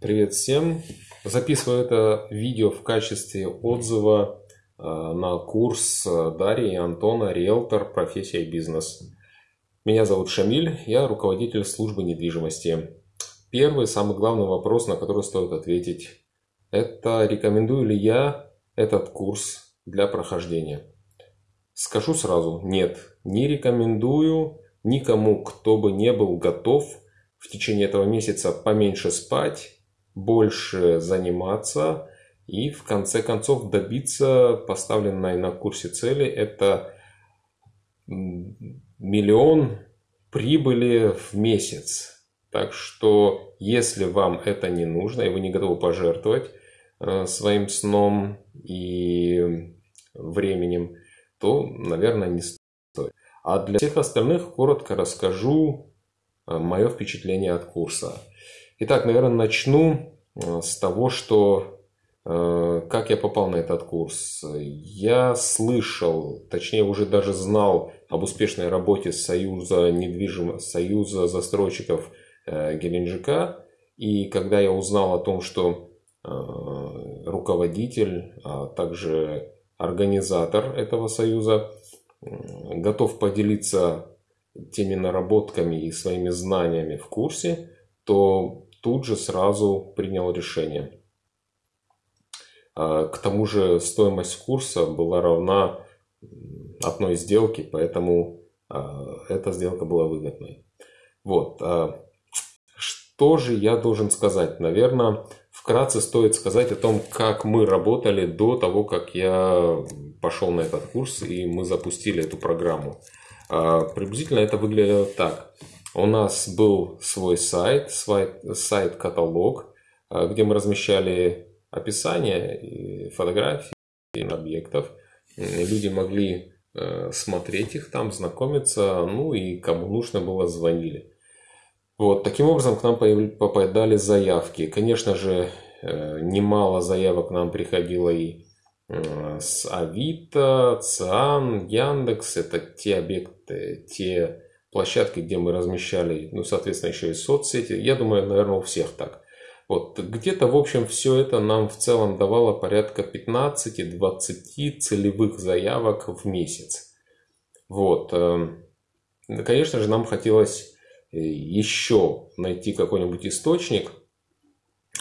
Привет всем! Записываю это видео в качестве отзыва э, на курс э, Дарьи и Антона «Риэлтор. Профессия и бизнес». Меня зовут Шамиль, я руководитель службы недвижимости. Первый, самый главный вопрос, на который стоит ответить, это рекомендую ли я этот курс для прохождения. Скажу сразу, нет, не рекомендую никому, кто бы не был готов в течение этого месяца поменьше спать, больше заниматься и в конце концов добиться поставленной на курсе цели. Это миллион прибыли в месяц. Так что, если вам это не нужно, и вы не готовы пожертвовать э, своим сном и временем, то, наверное, не стоит. А для всех остальных коротко расскажу э, мое впечатление от курса. Итак, наверное, начну э, с того, что э, как я попал на этот курс. Я слышал, точнее уже даже знал об успешной работе Союза недвижимых, Союза застройщиков э, Геленджика. И когда я узнал о том, что руководитель, а также организатор этого союза готов поделиться теми наработками и своими знаниями в курсе, то тут же сразу принял решение. А, к тому же стоимость курса была равна одной сделке, поэтому а, эта сделка была выгодной. Вот. А, что же я должен сказать? Наверное, вкратце стоит сказать о том, как мы работали до того, как я пошел на этот курс и мы запустили эту программу. Приблизительно это выглядело так. У нас был свой сайт, сайт-каталог, а, где мы размещали описание, фотографии объектов. Люди могли э, смотреть их там, знакомиться, ну и кому нужно было, звонили. Вот, таким образом к нам попадали заявки. Конечно же, э, немало заявок к нам приходило и э, с Авито, ЦИАН, Яндекс. Это те объекты, те площадки, где мы размещали, ну, соответственно, еще и соцсети. Я думаю, наверное, у всех так. Вот, где-то, в общем, все это нам в целом давало порядка 15-20 целевых заявок в месяц. Вот. Эм, конечно же, нам хотелось э, еще найти какой-нибудь источник,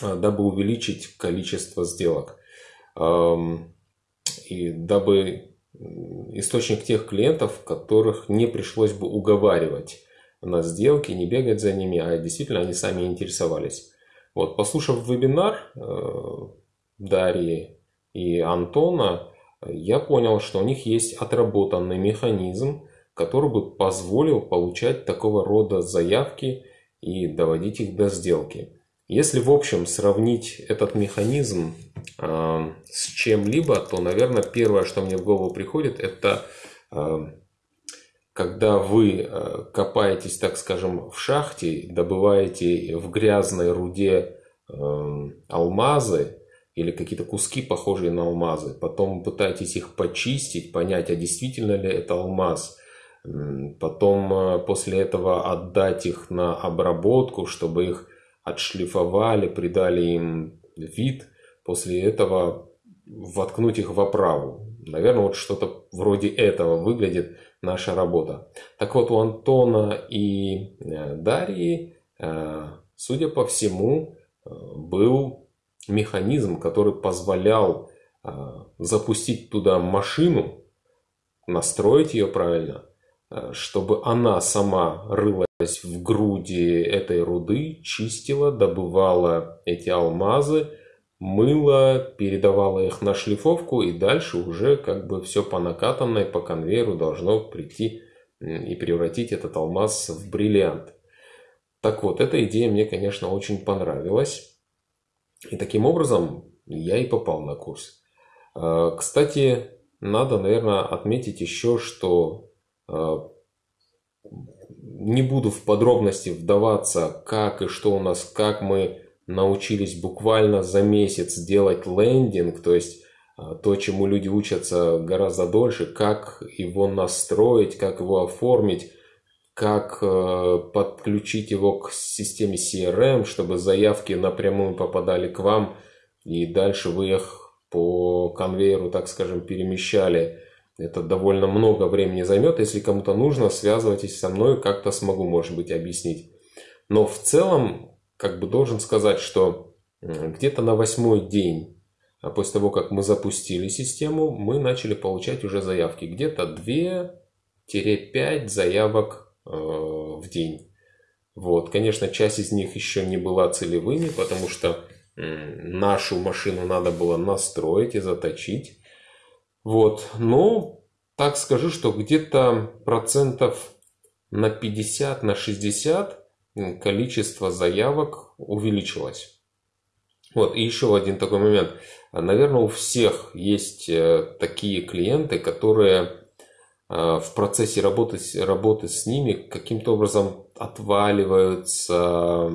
э, дабы увеличить количество сделок. Эм, и дабы источник тех клиентов, которых не пришлось бы уговаривать на сделки, не бегать за ними, а действительно они сами интересовались. Вот, послушав вебинар э, Дарьи и Антона, я понял, что у них есть отработанный механизм, который бы позволил получать такого рода заявки и доводить их до сделки. Если в общем сравнить этот механизм э, с чем-либо, то, наверное, первое, что мне в голову приходит, это э, когда вы э, копаетесь, так скажем, в шахте, добываете в грязной руде э, алмазы или какие-то куски, похожие на алмазы, потом пытаетесь их почистить, понять, а действительно ли это алмаз, потом э, после этого отдать их на обработку, чтобы их отшлифовали, придали им вид, после этого воткнуть их в оправу. Наверное, вот что-то вроде этого выглядит наша работа. Так вот, у Антона и э, Дарьи, э, судя по всему, э, был механизм, который позволял запустить туда машину, настроить ее правильно, чтобы она сама рыла в груди этой руды, чистила, добывала эти алмазы, мыла, передавала их на шлифовку и дальше уже как бы все по накатанной, по конвейеру должно прийти и превратить этот алмаз в бриллиант. Так вот, эта идея мне, конечно, очень понравилась. И таким образом я и попал на курс. А, кстати, надо, наверное, отметить еще, что а, не буду в подробности вдаваться, как и что у нас, как мы научились буквально за месяц делать лендинг, то есть а, то, чему люди учатся гораздо дольше, как его настроить, как его оформить, как э, подключить его к системе CRM, чтобы заявки напрямую попадали к вам, и дальше вы их по конвейеру, так скажем, перемещали. Это довольно много времени займет. Если кому-то нужно, связывайтесь со мной, как-то смогу, может быть, объяснить. Но в целом, как бы должен сказать, что где-то на восьмой день а после того, как мы запустили систему, мы начали получать уже заявки. Где-то 2-5 заявок э, в день. Вот. Конечно, часть из них еще не была целевыми, потому что нашу машину надо было настроить и заточить. Вот. Но так скажу, что где-то процентов на 50, на 60 количество заявок увеличилось. Вот, и еще один такой момент. Наверное, у всех есть э, такие клиенты, которые э, в процессе работы, работы с ними каким-то образом отваливаются,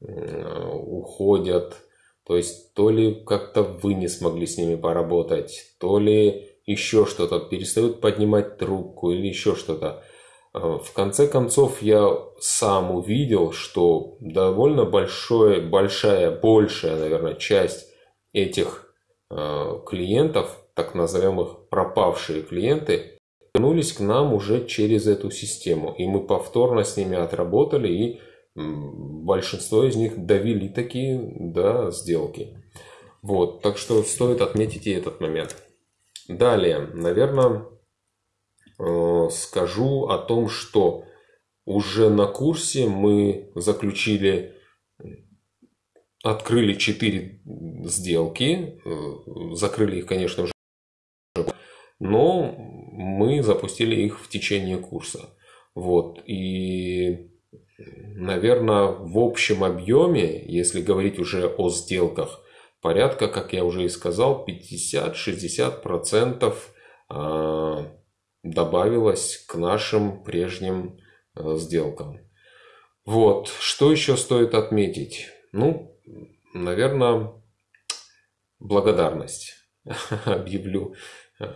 уходят. То есть, то ли как-то вы не смогли с ними поработать, то ли еще что-то, перестают поднимать трубку или еще что-то. Э, в конце концов, я сам увидел, что довольно большое, большая, большая, наверное, часть этих э, клиентов, так называемых пропавшие клиенты, вернулись к нам уже через эту систему. И мы повторно с ними отработали, и большинство из них довели такие до сделки. Вот, так что стоит отметить и этот момент. Далее, наверное, скажу о том, что уже на курсе мы заключили, открыли 4 сделки, э, закрыли их, конечно, уже, но мы запустили их в течение курса. Вот. И, наверное, в общем объеме, если говорить уже о сделках, порядка, как я уже и сказал, 50-60% добавилось к нашим прежним э, сделкам. Вот, что еще стоит отметить? Ну, наверное, благодарность объявлю э,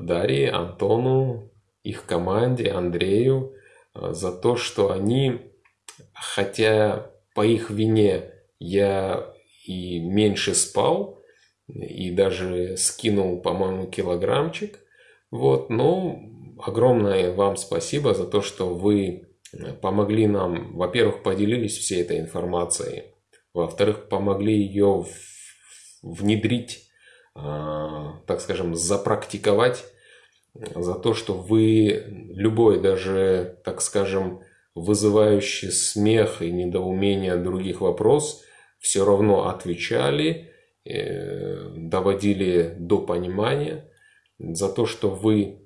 Дарье, Антону, их команде, Андрею э, за то, что они, хотя по их вине я и меньше спал, и даже скинул, по-моему, килограммчик, вот, ну, огромное вам спасибо за то, что вы э, помогли нам, во-первых, поделились всей этой информацией, во-вторых, помогли ее внедрить, а, так скажем, запрактиковать, за то, что вы любой даже, так скажем, вызывающий смех и недоумение других вопрос все равно отвечали, э, доводили до понимания – за то, что вы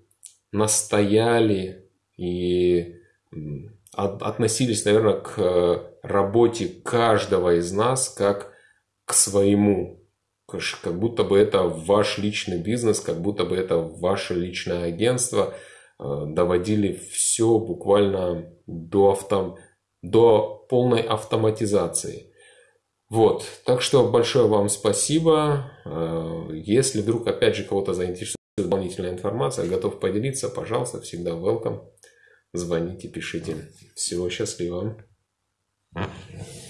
настояли и относились, наверное, к работе каждого из нас как к своему. Как будто бы это ваш личный бизнес, как будто бы это ваше личное агентство. Э, доводили все буквально до, авто, до полной автоматизации. Вот, так что большое вам спасибо. Э, если вдруг, опять же, кого-то заинтересует дополнительная информация, готов поделиться, пожалуйста, всегда welcome. Звоните, пишите. Всего счастливого.